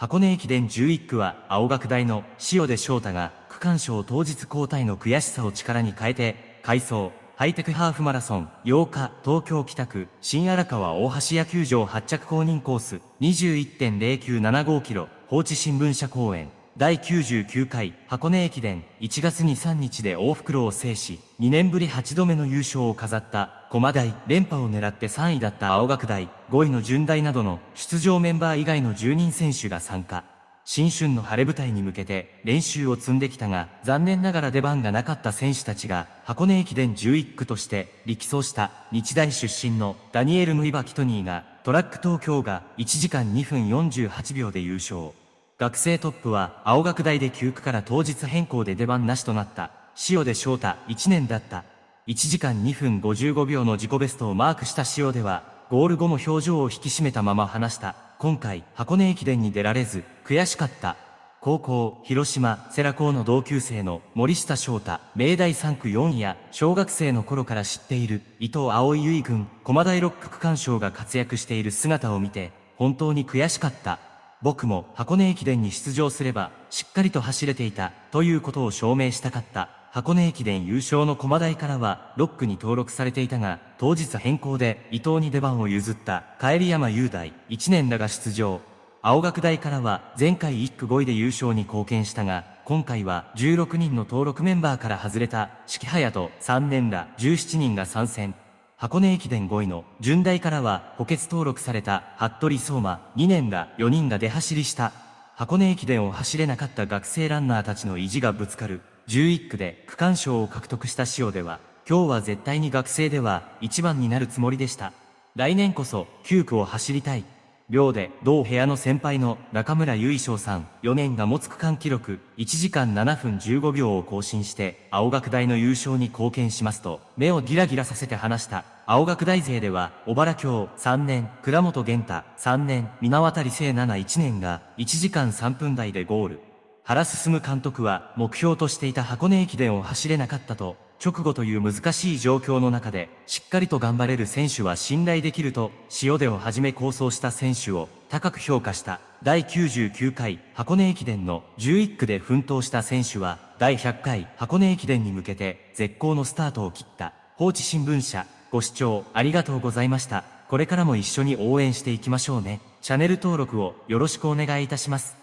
箱根駅伝11区は青学大の塩出翔太が区間賞当日交代の悔しさを力に変えて、改装、ハイテクハーフマラソン、8日、東京北区、新荒川大橋野球場発着公認コース、21.0975キロ、放置新聞社公園、第99回箱根駅伝1月に3日で大袋を制し、2年ぶり8度目の優勝を飾った駒大連覇を狙って3位だった青学大5位の順大などの出場メンバー以外の10人選手が参加。新春の晴れ舞台に向けて練習を積んできたが、残念ながら出番がなかった選手たちが箱根駅伝11区として力走した日大出身のダニエル・ムイバ・キトニーがトラック東京が1時間2分48秒で優勝。学生トップは青学大で9区から当日変更で出番なしとなった塩出翔太1年だった。1時間2分55秒の自己ベストをマークした塩出は、ゴール後も表情を引き締めたまま話した。今回、箱根駅伝に出られず、悔しかった。高校、広島、世良校の同級生の森下翔太、明大3区4位や、小学生の頃から知っている、伊藤葵結君、駒大六区区間賞が活躍している姿を見て、本当に悔しかった。僕も箱根駅伝に出場すれば、しっかりと走れていた、ということを証明したかった。箱根駅伝優勝の駒台からは、6区に登録されていたが、当日変更で伊藤に出番を譲った帰り山雄大、1年だが出場。青学大からは前回1区5位で優勝に貢献したが、今回は16人の登録メンバーから外れた四季隼人3年ら17人が参戦。箱根駅伝5位の順大からは補欠登録された服部相馬2年が4人が出走りした。箱根駅伝を走れなかった学生ランナーたちの意地がぶつかる11区で区間賞を獲得した塩では、今日は絶対に学生では1番になるつもりでした。来年こそ9区を走りたい。寮で同部屋の先輩の中村優衣翔さん4年が持つ区間記録1時間7分15秒を更新して青学大の優勝に貢献しますと目をギラギラさせて話した。青学大勢では小原京3年倉本玄太3年水渡聖奈々1年が1時間3分台でゴール。原進監督は目標としていた箱根駅伝を走れなかったと直後という難しい状況の中で、しっかりと頑張れる選手は信頼できると、塩出をはじめ構想した選手を高く評価した第99回箱根駅伝の11区で奮闘した選手は、第100回箱根駅伝に向けて絶好のスタートを切った。放置新聞社、ご視聴ありがとうございました。これからも一緒に応援していきましょうね。チャンネル登録をよろしくお願いいたします。